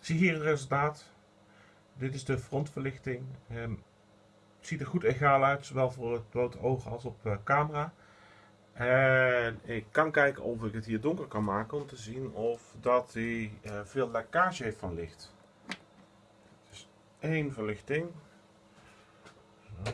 Zie hier het resultaat. Dit is de frontverlichting. Ehm, het ziet er goed egaal uit, zowel voor het blote oog als op uh, camera. En ik kan kijken of ik het hier donker kan maken om te zien of dat hij uh, veel lekkage heeft van licht. Dus één verlichting. Zo.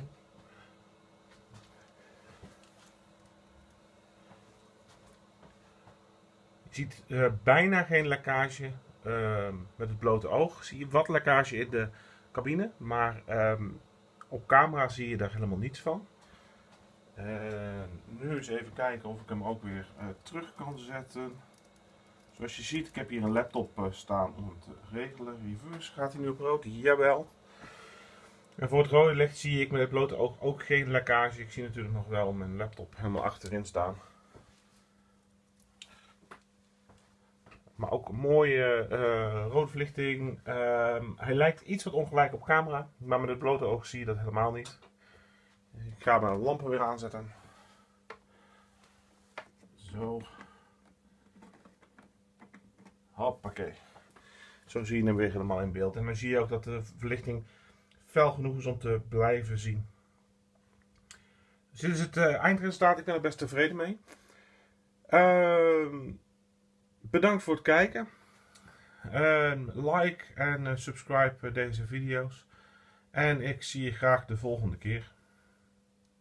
Je ziet uh, bijna geen lekkage uh, met het blote oog. Zie je wat lekkage in de cabine, maar um, op camera zie je daar helemaal niets van. Nu eens even kijken of ik hem ook weer uh, terug kan zetten. Zoals je ziet, ik heb hier een laptop uh, staan om het te regelen. Reverse gaat hij nu op rood? Jawel. En voor het rode licht zie ik met het blote oog ook geen lekkage. Ik zie natuurlijk nog wel mijn laptop helemaal achterin staan. Ook mooie uh, rode verlichting. Uh, hij lijkt iets wat ongelijk op camera. Maar met het blote oog zie je dat helemaal niet. Ik ga mijn lampen weer aanzetten. Zo. Hoppakee. Zo zie je hem weer helemaal in beeld. En dan zie je ook dat de verlichting fel genoeg is om te blijven zien. Dus dit is het uh, eindresultaat. Ik ben er best tevreden mee. Uh, bedankt voor het kijken. like en uh, subscribe deze video's. En ik zie je graag de volgende keer.